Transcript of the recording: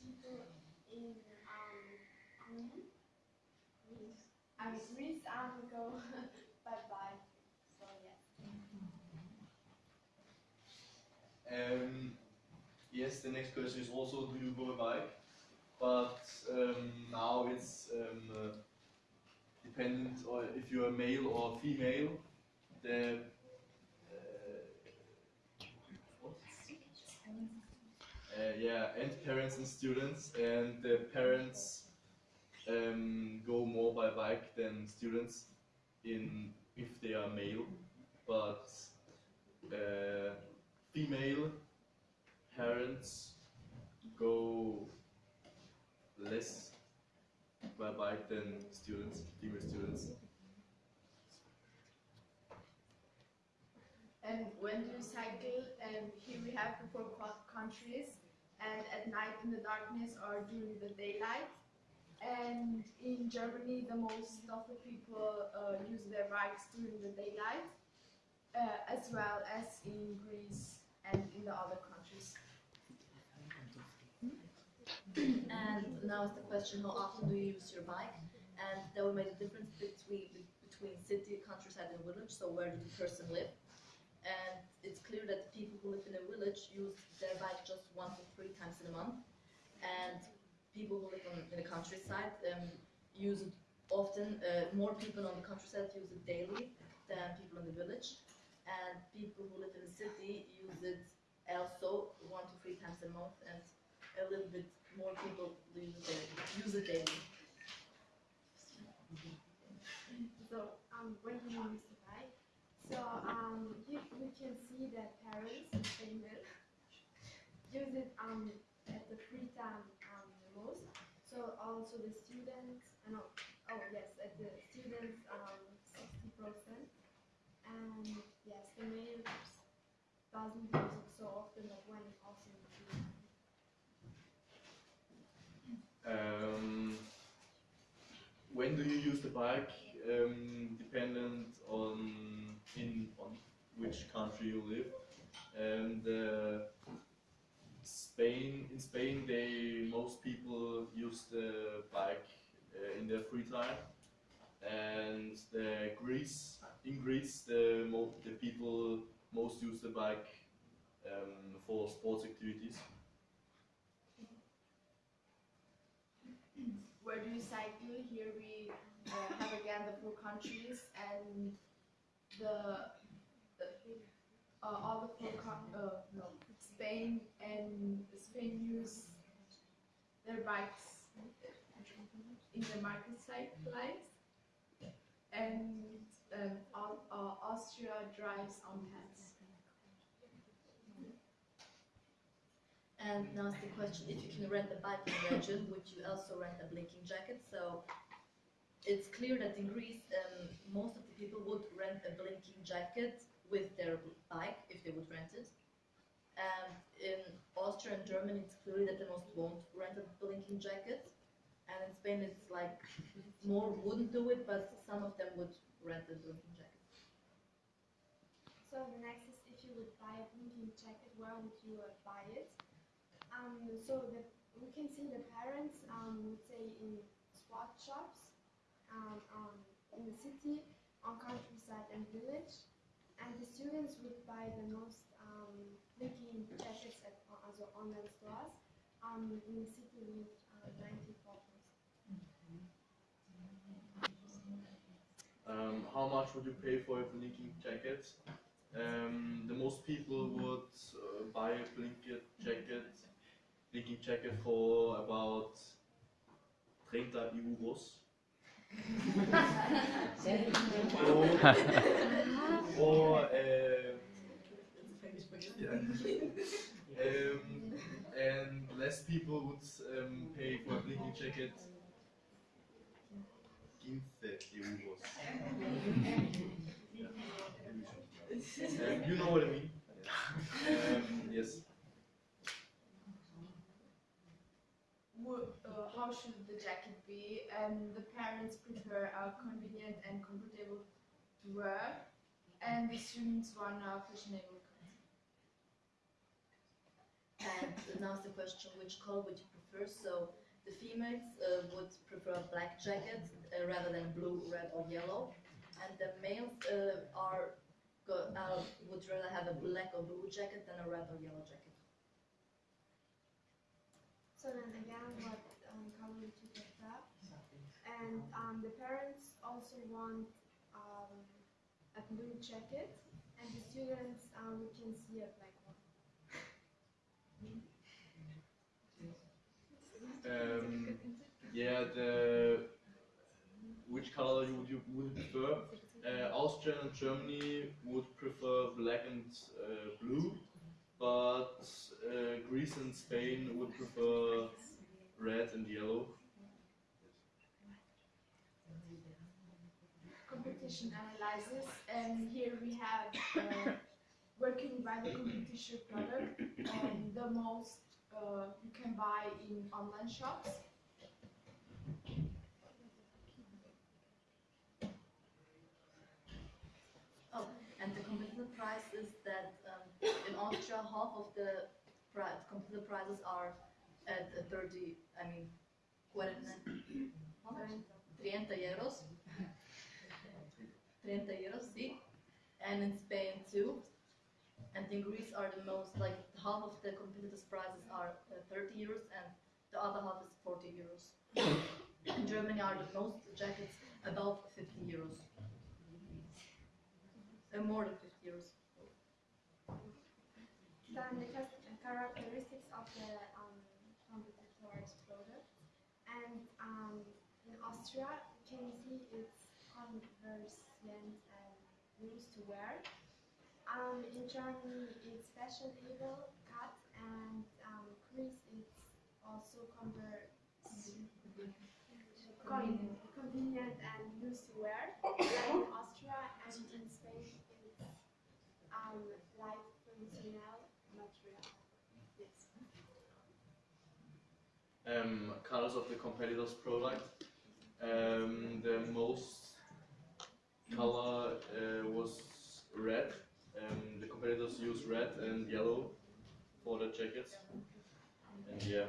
people in um, Greece, I mean, Greece um, go bye bye. So yeah. Um, yes, the next question is also do you go bike? But um, now it's um, uh, dependent on if you're male or female. The uh, what? Uh, yeah, and parents and students, and the parents um, go more by bike than students in if they are male, but uh, female parents go less by bike than students, female students. And when do you cycle? And here we have the four countries, and at night in the darkness or during the daylight. And in Germany, the most of the people uh, use their bikes during the daylight, uh, as well as in Greece and in the other countries. And now is the question, how often do you use your bike? And that will make a difference between between city, countryside, and village. So where does the person live? And it's clear that the people who live in a village use their bike just one to three times in a month, and people who live on, in the countryside um, use it often. Uh, more people on the countryside use it daily than people in the village, and people who live in the city use it also one to three times a month, and a little bit more people use it daily. Use it daily. So um, when you bike? So um, you, we can see that parents in Finland use it um, at the free time So also the students, uh, no, oh yes, at the students um, 60 percent, and yes, the males doesn't use it so often, but when also in the. Um, when do you use the bike? Um, dependent on in on which country you live, and uh, Spain. In Spain, they use the bike uh, in their free time, and the Greece in Greece, the the people most use the bike um, for sports activities. Where do you cycle? Here we uh, have again the four countries and the, the uh, all the four uh, no, Spain and Spain use their bikes in the market side place and um, Au- Austria drives on pets. And now is the question, if you can rent a in Belgium, would you also rent a blinking jacket? So it's clear that in Greece, um, most of the people would rent a blinking jacket with their bike if they would rent it. And in Austria and Germany, it's clear that the most won't rent a blinking jacket. And in Spain, it's like more wouldn't do it, but some of them would rent a blinking jacket. So the next is if you would buy a blinking jacket, where would you uh, buy it? Um, so the, we can see the parents um, would say in sport shops, um, um, in the city, on countryside and village, and the students would buy the most um, blinking jackets at also online stores. Um, in the city with uh, 94 Um, how much would you pay for a blinking jacket? Um, the most people would uh, buy a blinking jacket, blinking jacket for about 30 euros. or, or uh, yeah. um, and less people would um, pay for a blinking jacket 15 euros. Um, you know what I mean? Um, yes. Uh, how should the jacket be? Um, the parents prefer a convenient and comfortable to wear, and the students want a fashionable cut. And now the question, which color would you prefer? So the females uh, would prefer a black jacket uh, rather than blue, red, or yellow, and the males uh, are go, uh, would rather have a black or blue jacket than a red or yellow jacket. So then again, what um, color would you prefer? And um, the parents also want um, a blue jacket, and the students um, we can see a black one. Um, yeah, the which color would you would prefer? Uh, Austria and Germany would prefer black and uh, blue, but uh, Greece and Spain would prefer red and yellow. competition analysis and here we have uh, working by the competition product and the most uh, you can buy in online shops Oh, and the competitive price is that um, in Austria, half of the pri- competitive prizes are at uh, 30, I mean, 40, 30 euros. 30 euros, see? And in Spain too. And in Greece are the most, like half of the competitors' prices are uh, 30 euros and the other half is 40 euros. in Germany are the most jackets above 50 euros. Uh, more than 50 euros. then the char- characteristics of the um, competitor's product and um, in Austria you can see it's conversant and used to wear um, in Germany it's fashionable cut and um, Greece it's also convenient and used to wear like in Austria and in Spain it's um, light functional material. Yes. Um, colors of the competitor's product. Um, the most color Competitors use red and yellow for the jackets. And yeah.